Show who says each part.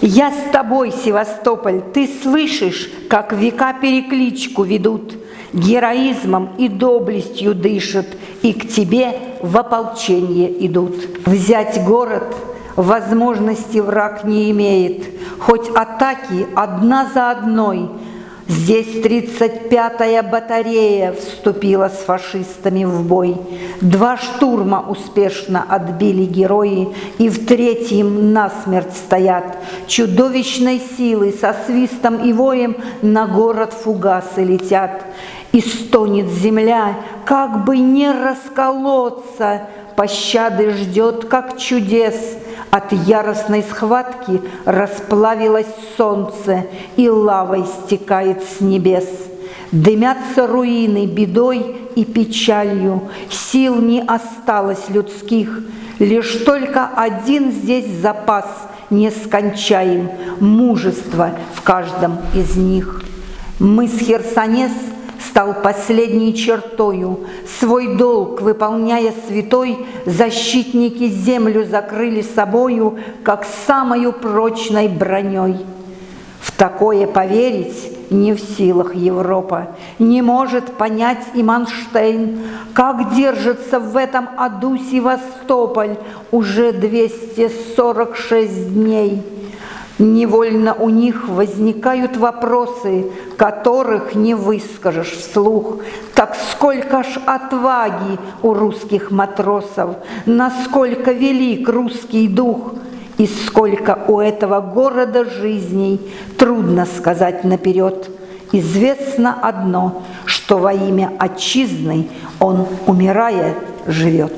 Speaker 1: Я с тобой, Севастополь, ты слышишь, как века перекличку ведут, Героизмом и доблестью дышат, и к тебе в ополчение идут. Взять город возможности враг не имеет, хоть атаки одна за одной – Здесь 35-я батарея вступила с фашистами в бой. Два штурма успешно отбили герои, и в третьем насмерть стоят. Чудовищной силой со свистом и воем на город фугасы летят. И стонет земля, как бы не расколоться, пощады ждет, как чудес – от яростной схватки расплавилось солнце, и лавой стекает с небес. Дымятся руины бедой и печалью, сил не осталось людских, Лишь только один здесь запас нескончаем, мужество в каждом из них. Мы с Херсонес – стал последней чертою. Свой долг, выполняя святой, защитники землю закрыли собою, как самою прочной броней. В такое поверить не в силах Европа, не может понять и Манштейн, как держится в этом аду Севастополь уже 246 дней. Невольно у них возникают вопросы, которых не выскажешь вслух. Так сколько ж отваги у русских матросов, насколько велик русский дух, и сколько у этого города жизней, трудно сказать наперед. Известно одно, что во имя отчизны он, умирая, живет.